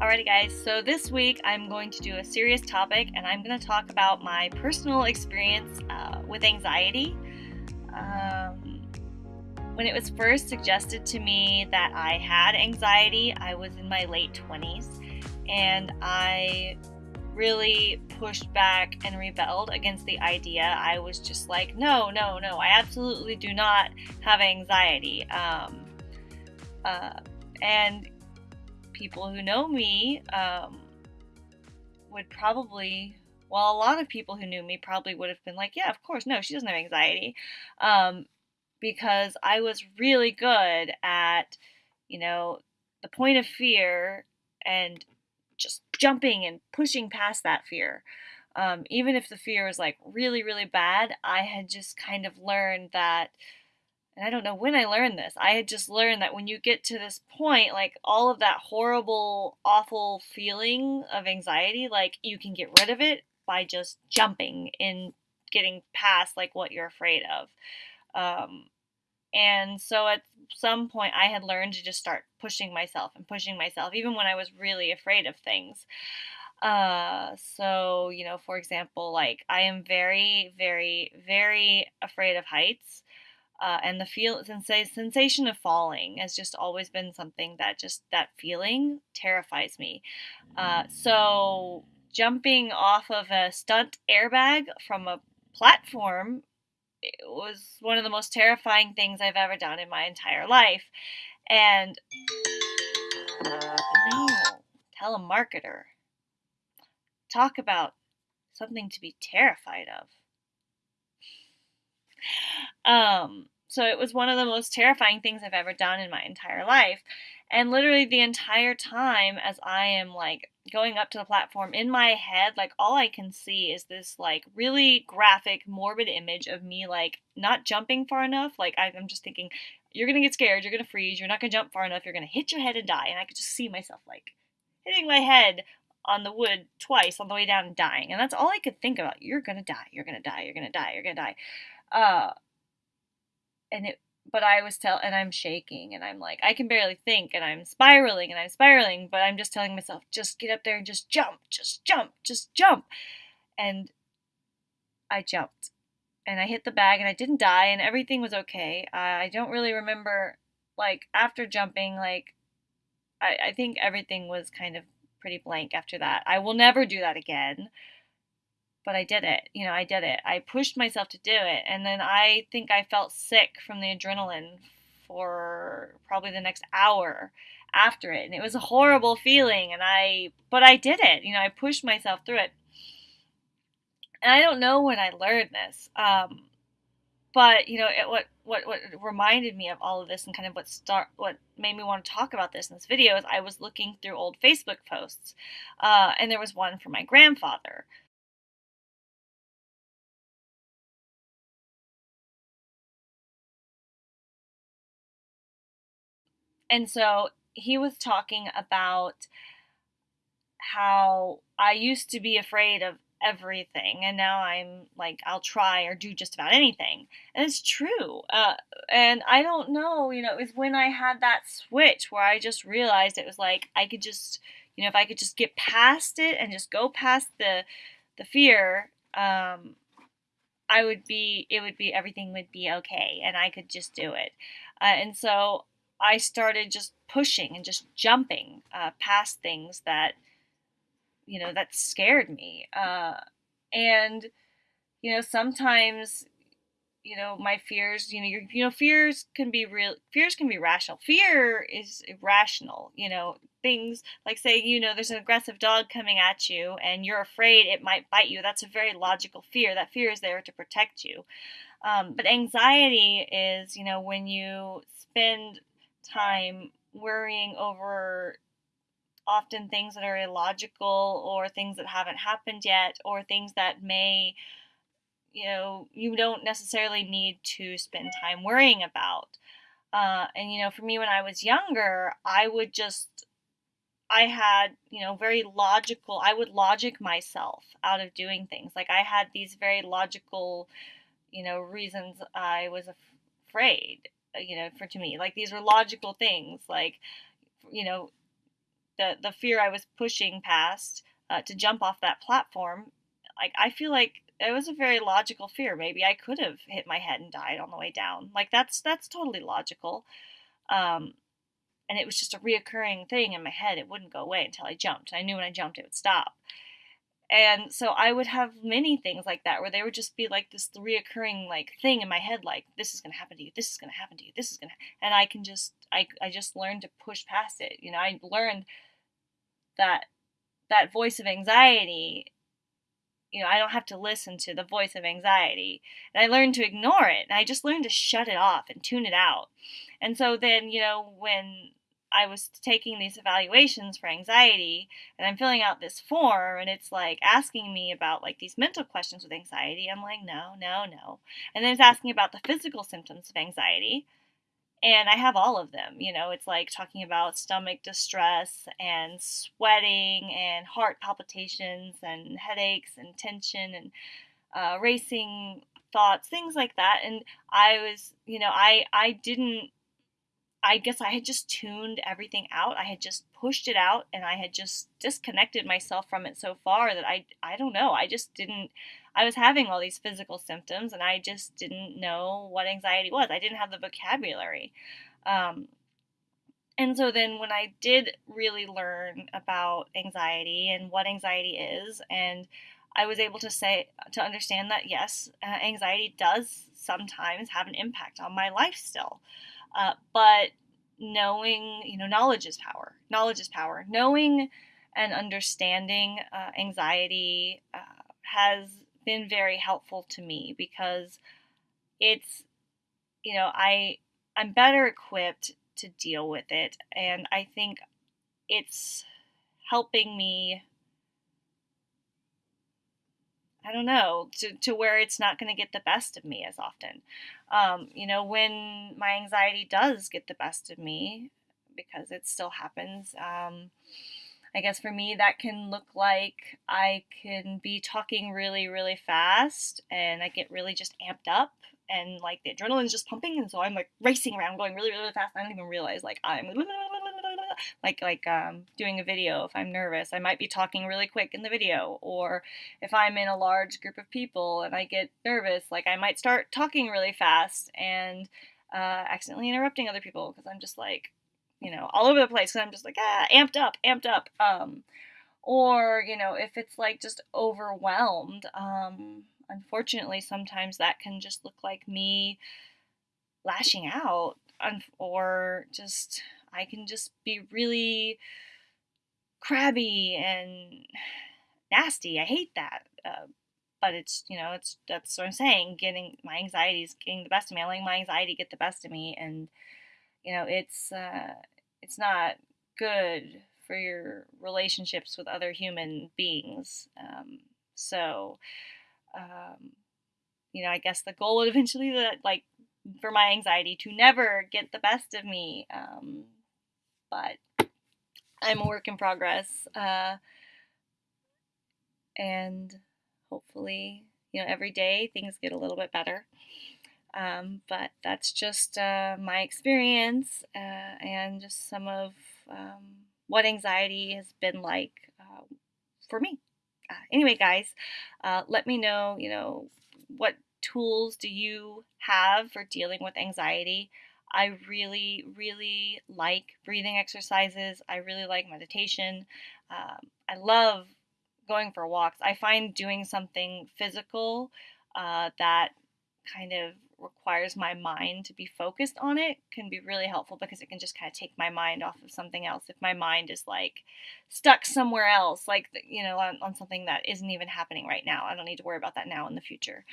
Alrighty, guys, so this week I'm going to do a serious topic and I'm going to talk about my personal experience uh, with anxiety. Um, when it was first suggested to me that I had anxiety, I was in my late 20s and I really pushed back and rebelled against the idea. I was just like, no, no, no, I absolutely do not have anxiety. Um, uh, and people who know me um, would probably, well, a lot of people who knew me probably would have been like, yeah, of course, no, she doesn't have anxiety. Um, because I was really good at, you know, the point of fear and just jumping and pushing past that fear. Um, even if the fear was like really, really bad, I had just kind of learned that and I don't know when I learned this. I had just learned that when you get to this point, like all of that horrible, awful feeling of anxiety, like you can get rid of it by just jumping and getting past like what you're afraid of. Um, and so at some point, I had learned to just start pushing myself and pushing myself, even when I was really afraid of things. Uh, so, you know, for example, like I am very, very, very afraid of heights. Uh, and the feel sensation of falling has just always been something that just that feeling terrifies me. Uh, so jumping off of a stunt airbag from a platform was one of the most terrifying things I've ever done in my entire life. And no, telemarketer. Talk about something to be terrified of. Um, so it was one of the most terrifying things I've ever done in my entire life. And literally the entire time as I am like going up to the platform in my head, like all I can see is this like really graphic, morbid image of me like not jumping far enough. Like I'm just thinking, you're gonna get scared, you're gonna freeze, you're not gonna jump far enough, you're gonna hit your head and die. And I could just see myself like hitting my head on the wood twice on the way down and dying. And that's all I could think about. You're gonna die, you're gonna die, you're gonna die, you're gonna die. Uh and it but I was tell and I'm shaking and I'm like I can barely think and I'm spiraling and I'm spiraling, but I'm just telling myself just get up there and just jump, just jump, just jump. And I jumped. And I hit the bag and I didn't die and everything was okay. I don't really remember like after jumping like I, I think everything was kind of pretty blank after that. I will never do that again but I did it. You know, I did it. I pushed myself to do it. And then I think I felt sick from the adrenaline for probably the next hour after it. And it was a horrible feeling. And I, but I did it. You know, I pushed myself through it. And I don't know when I learned this. Um, but you know, it, what what what reminded me of all of this and kind of what start what made me want to talk about this in this video is I was looking through old Facebook posts, uh, and there was one from my grandfather And so he was talking about how I used to be afraid of everything and now I'm like I'll try or do just about anything. And it's true. Uh, and I don't know, you know, it was when I had that switch where I just realized it was like I could just, you know, if I could just get past it and just go past the the fear, um I would be it would be everything would be okay and I could just do it. Uh, and so I started just pushing and just jumping uh, past things that, you know, that scared me. Uh, and, you know, sometimes, you know, my fears, you know, your, you know, fears can be real, fears can be rational. Fear is irrational, you know, things like say, you know, there's an aggressive dog coming at you and you're afraid it might bite you. That's a very logical fear. That fear is there to protect you. Um, but anxiety is, you know, when you spend time worrying over often things that are illogical or things that haven't happened yet or things that may you know you don't necessarily need to spend time worrying about. Uh, and you know for me when i was younger i would just i had you know very logical i would logic myself out of doing things. Like i had these very logical you know reasons i was afraid you know, for to me. Like these were logical things. Like, you know, the the fear I was pushing past uh, to jump off that platform, like I feel like it was a very logical fear. Maybe I could have hit my head and died on the way down. Like that's that's totally logical. Um, and it was just a reoccurring thing in my head. It wouldn't go away until I jumped. I knew when I jumped it would stop. And so I would have many things like that where they would just be like this reoccurring like thing in my head, like this is gonna happen to you, this is gonna happen to you, this is gonna, and I can just I I just learned to push past it. You know, I learned that that voice of anxiety. You know, I don't have to listen to the voice of anxiety, and I learned to ignore it. And I just learned to shut it off and tune it out. And so then, you know, when I was taking these evaluations for anxiety and I'm filling out this form and it's like asking me about like these mental questions with anxiety. I'm like, no, no, no. And then it's asking about the physical symptoms of anxiety. And I have all of them. You know, it's like talking about stomach distress and sweating and heart palpitations and headaches and tension and uh, racing thoughts, things like that. And I was, you know, I I didn't I guess I had just tuned everything out. I had just pushed it out and I had just disconnected myself from it so far that I I don't know. I just didn't I was having all these physical symptoms and I just didn't know what anxiety was. I didn't have the vocabulary. Um, and so then when I did really learn about anxiety and what anxiety is and I was able to say to understand that yes, uh, anxiety does sometimes have an impact on my life still. Uh, but knowing, you know, knowledge is power. Knowledge is power. Knowing and understanding uh, anxiety uh, has been very helpful to me because it's, you know, I I'm better equipped to deal with it, and I think it's helping me I don't know, to, to where it's not going to get the best of me as often. Um, you know, when my anxiety does get the best of me, because it still happens, um, I guess for me, that can look like I can be talking really, really fast and I get really just amped up and like the adrenaline's just pumping. And so I'm like racing around going really, really fast. I don't even realize like I'm like like um, doing a video if i'm nervous i might be talking really quick in the video or if i'm in a large group of people and i get nervous like i might start talking really fast and uh, accidentally interrupting other people because i'm just like you know all over the place because i'm just like ah amped up amped up. Um, or you know if it's like just overwhelmed um, unfortunately sometimes that can just look like me lashing out or just I can just be really crabby and nasty. I hate that. Uh, but it's you know it's that's what I'm saying. Getting my anxiety is getting the best of me. I letting my anxiety get the best of me, and you know it's uh, it's not good for your relationships with other human beings. Um, so, um, you know, I guess the goal would eventually that like for my anxiety to never get the best of me. Um, but I'm a work in progress. Uh, and hopefully, you know, every day things get a little bit better. Um, but that's just uh, my experience uh, and just some of um, what anxiety has been like uh, for me. Uh, anyway, guys, uh, let me know, you know, what tools do you have for dealing with anxiety? I really, really like breathing exercises. I really like meditation. Um, I love going for walks. I find doing something physical uh, that kind of requires my mind to be focused on it can be really helpful because it can just kind of take my mind off of something else. If my mind is like stuck somewhere else, like, you know, on, on something that isn't even happening right now, I don't need to worry about that now in the future.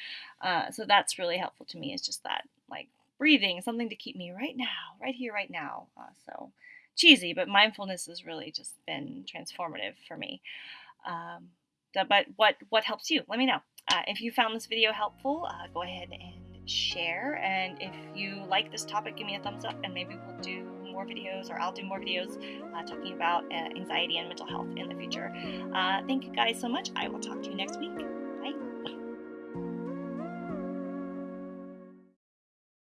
Uh, so that's really helpful to me, is just that, like, breathing, something to keep me right now, right here, right now. Uh, so cheesy, but mindfulness has really just been transformative for me. Um, but what what helps you? Let me know. Uh, if you found this video helpful, uh, go ahead and share. And if you like this topic, give me a thumbs up, and maybe we'll do more videos, or I'll do more videos uh, talking about uh, anxiety and mental health in the future. Uh, thank you guys so much. I will talk to you next week.